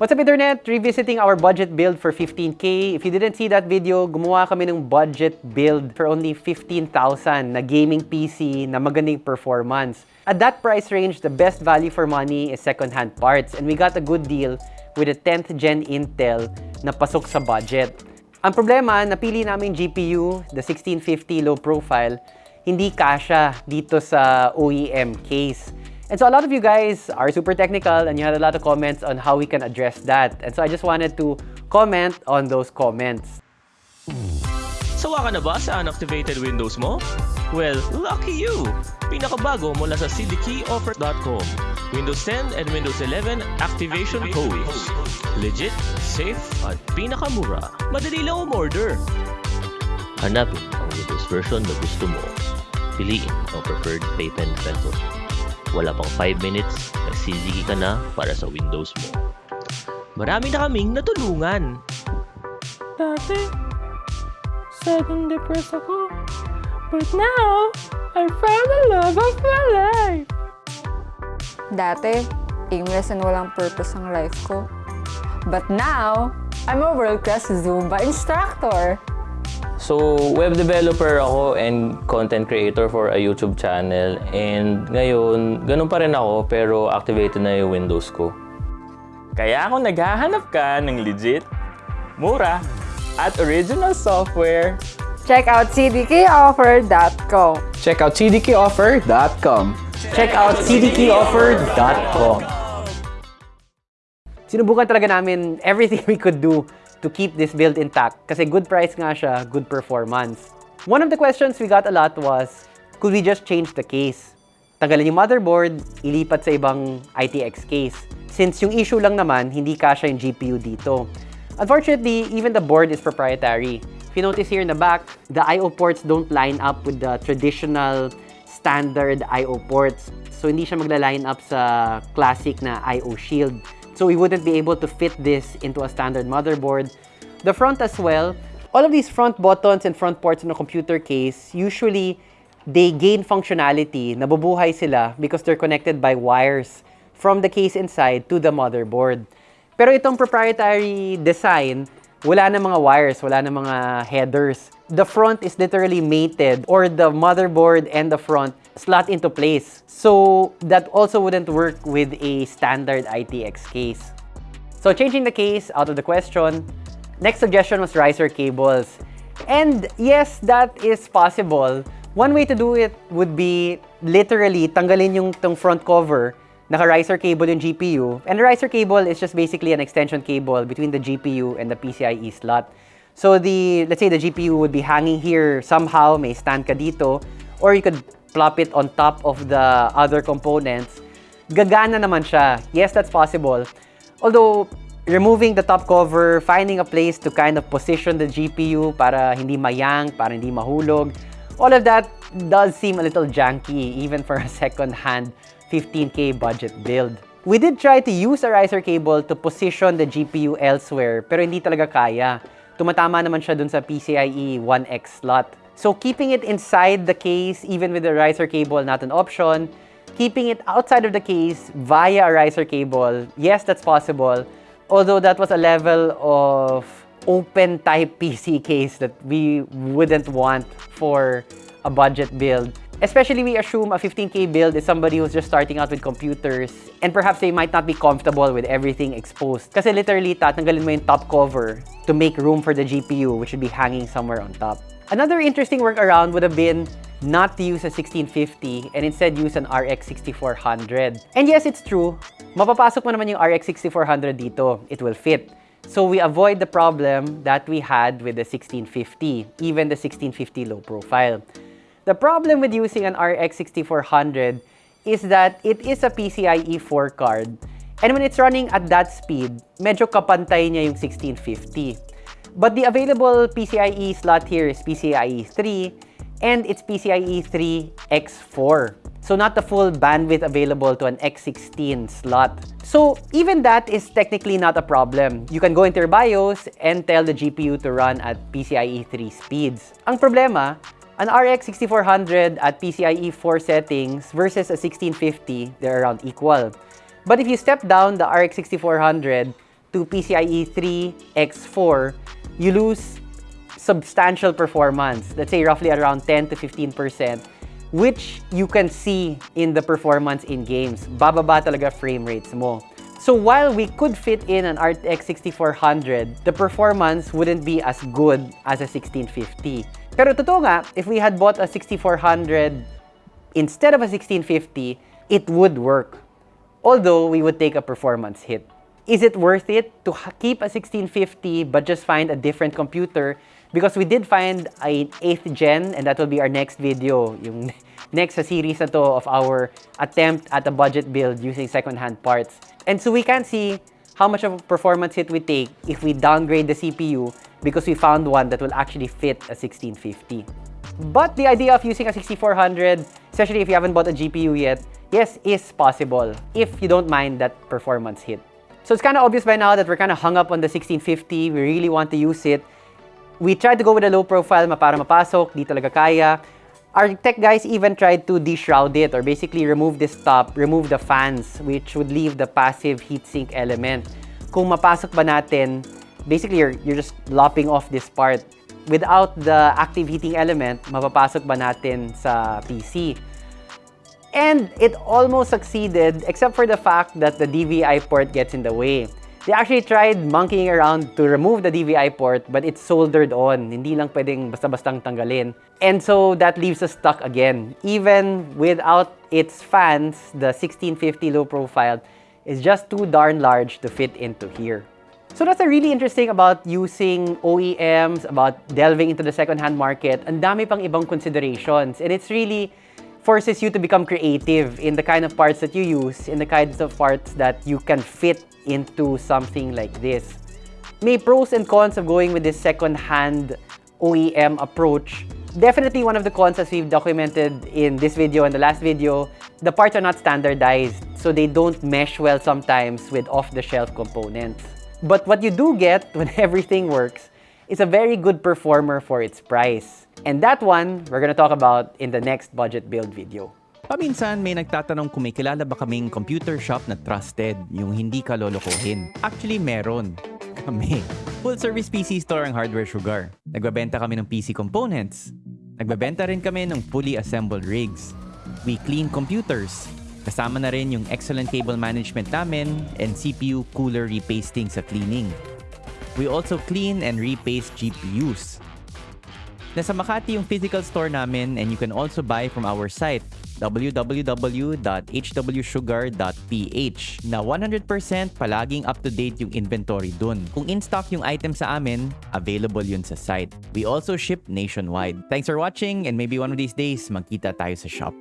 What's up Internet? Revisiting our budget build for 15K. If you didn't see that video, gumawa kami ng budget build for only 15,000 na gaming PC na magandang performance. At that price range, the best value for money is second-hand parts and we got a good deal with a 10th gen Intel na pasok sa budget. Ang problema, napili namin GPU, the 1650 low profile, hindi kasha dito sa OEM case. And so a lot of you guys are super technical and you had a lot of comments on how we can address that. And so I just wanted to comment on those comments. Sawa ka na ba sa unactivated Windows mo? Well, lucky you! Pinakabago mula sa cdkeyoffer.com. Windows 10 and Windows 11 activation codes. Legit, safe, at pinakamura. Madali lang umorder. Hanapin ang Windows version na gusto mo. Piliin ang preferred payment method. Wala pang 5 minutes, nagsiligi ka na para sa Windows mo. Marami na kaming natulungan. Dati, sudden depressed ako. But now, I found the love of my life. Dati, aimless and walang purpose ang life ko. But now, I'm a world-class Zumba instructor. So, web developer ako and content creator for a YouTube channel. And ngayon, ganun pa rin ako pero activated na yung Windows ko. Kaya kung naghahanap ka ng legit, mura, at original software, Check out cdkoffer.com. Check out cdkoffer.com. Check out cdkeyoffer.com. Sinubukan talaga namin everything we could do to keep this build intact kasi good price nga siya, good performance. One of the questions we got a lot was, could we just change the case? Tanggalin yung motherboard, ilipat sa ibang ITX case. Since yung issue lang naman, hindi kasha yung GPU dito. Unfortunately, even the board is proprietary. If you notice here in the back, the I.O. ports don't line up with the traditional standard I.O. ports. So hindi siya magla-line up sa classic na I.O. shield. So we wouldn't be able to fit this into a standard motherboard. The front as well, all of these front buttons and front ports in a computer case, usually they gain functionality, nabubuhay sila because they're connected by wires from the case inside to the motherboard. Pero itong proprietary design, wala na mga wires, wala na mga headers. The front is literally mated or the motherboard and the front slot into place. So that also wouldn't work with a standard ITX case. So changing the case out of the question, next suggestion was riser cables. And yes, that is possible. One way to do it would be literally tanggalin yung tong front cover naka-riser cable yung GPU. And the riser cable is just basically an extension cable between the GPU and the PCIe slot. So the, let's say the GPU would be hanging here somehow, may stand ka dito, or you could plop it on top of the other components. Gagana naman siya. Yes, that's possible. Although, removing the top cover, finding a place to kind of position the GPU para hindi mayang, para hindi mahulog, all of that does seem a little janky even for a second-hand 15K budget build. We did try to use a riser cable to position the GPU elsewhere, pero hindi talaga kaya. Tumatama naman siya dun sa PCIe 1X slot. So keeping it inside the case, even with the riser cable, not an option. Keeping it outside of the case via a riser cable, yes, that's possible. Although that was a level of open type PC case that we wouldn't want for a budget build. Especially we assume a 15K build is somebody who's just starting out with computers and perhaps they might not be comfortable with everything exposed. Kasi literally, tatanggalin mo yung top cover to make room for the GPU which should be hanging somewhere on top. Another interesting workaround would have been not to use a 1650 and instead use an RX 6400. And yes, it's true. Mapapasok mo naman yung RX 6400 dito. It will fit. So we avoid the problem that we had with the 1650, even the 1650 low profile. The problem with using an RX 6400 is that it is a PCIe 4 card. And when it's running at that speed, medyo kapantay niya yung 1650. But the available PCIe slot here is PCIe 3 and it's PCIe 3 X4. So not the full bandwidth available to an X16 slot. So even that is technically not a problem. You can go into your BIOS and tell the GPU to run at PCIe 3 speeds. Ang problema, an RX 6400 at PCIe 4 settings versus a 1650, they're around equal. But if you step down the RX 6400 to PCIe 3 X4, you lose substantial performance. Let's say roughly around 10 to 15%, which you can see in the performance in games. Bababa talaga frame rates mo. So while we could fit in an RTX 6400, the performance wouldn't be as good as a 1650. Pero totoo nga, if we had bought a 6400 instead of a 1650, it would work. Although we would take a performance hit. Is it worth it to keep a 1650 but just find a different computer? Because we did find an 8th gen and that will be our next video, yung next sa series na to of our attempt at a budget build using second-hand parts. And so we can see how much of a performance hit we take if we downgrade the CPU because we found one that will actually fit a 1650. But the idea of using a 6400, especially if you haven't bought a GPU yet, yes, is possible if you don't mind that performance hit. So it's kind of obvious by now that we're kind of hung up on the 1650. We really want to use it. We tried to go with a low profile ma para mapasok, di talaga kaya. Our tech guys even tried to deshroud it or basically remove this top, remove the fans, which would leave the passive heatsink element. Kung mapasok ba natin, basically you're, you're just lopping off this part. Without the active heating element, mapapasok ba natin sa PC? And it almost succeeded except for the fact that the DVI port gets in the way. They actually tried monkeying around to remove the DVI port but it's soldered on. Hindi lang pwedeng basta-bastang tanggalin. And so that leaves us stuck again. Even without its fans, the 1650 low profile is just too darn large to fit into here. So that's a really interesting about using OEMs, about delving into the second-hand market. Ang dami pang ibang considerations. And it's really forces you to become creative in the kind of parts that you use, in the kinds of parts that you can fit into something like this. May pros and cons of going with this second-hand OEM approach. Definitely one of the cons as we've documented in this video and the last video, the parts are not standardized, so they don't mesh well sometimes with off-the-shelf components. But what you do get when everything works is a very good performer for its price. And that one, we're gonna talk about in the next budget build video. Paminsan may nagtatanong kung may kilala ba kaming computer shop na trusted, yung hindi ka lolokohin. Actually, meron. Kami. Full service PC store ang Hardware Sugar. Nagbabenta kami ng PC components. Nagbabenta rin kami ng fully assembled rigs. We clean computers. Kasama na rin yung excellent cable management namin and CPU cooler repasting sa cleaning. We also clean and repaste GPUs. Nasa Makati yung physical store namin and you can also buy from our site www.hwsugar.ph na 100% palaging up-to-date yung inventory dun. Kung in-stock yung item sa amin, available yun sa site. We also ship nationwide. Thanks for watching and maybe one of these days magkita tayo sa shop.